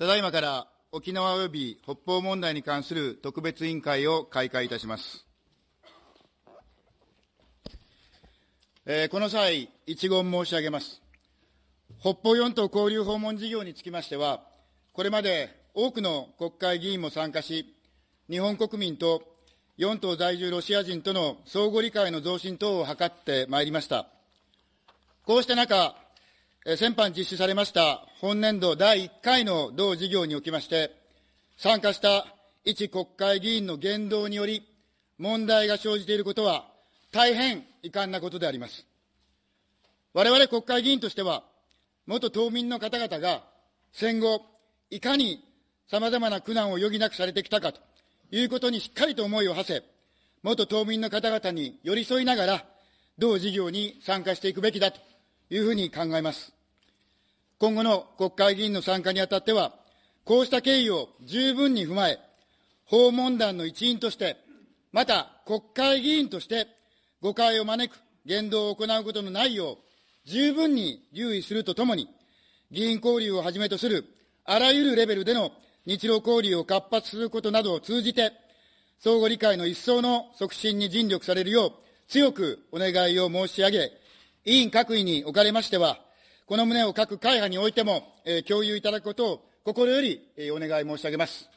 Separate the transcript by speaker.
Speaker 1: ただいまから沖縄及び北方問題に関する特別委員会を開会いたします。えーこの際、一言申し上げます。北方四島交流訪問事業につきましては、これまで多くの国会議員も参加し、日本国民と四島在住ロシア人との相互理解の増進等を図ってまいりました。こうした中、先般実施されました本年度第1回の同事業におきまして、参加した一国会議員の言動により、問題が生じていることは、大変遺憾なことであります。我々国会議員としては、元島民の方々が戦後、いかに様々な苦難を余儀なくされてきたかということにしっかりと思いを馳せ、元島民の方々に寄り添いながら、同事業に参加していくべきだというふうに考えます。今後の国会議員の参加にあたっては、こうした経緯を十分に踏まえ、訪問団の一員として、また国会議員として誤解を招く言動を行うことのないよう、十分に留意するとともに、議員交流をはじめとするあらゆるレベルでの日露交流を活発することなどを通じて、相互理解の一層の促進に尽力されるよう強くお願いを申し上げ、委員各位におかれましては、この旨を各会派においても、えー共有いただくことを心より、えーお願い申し上げます。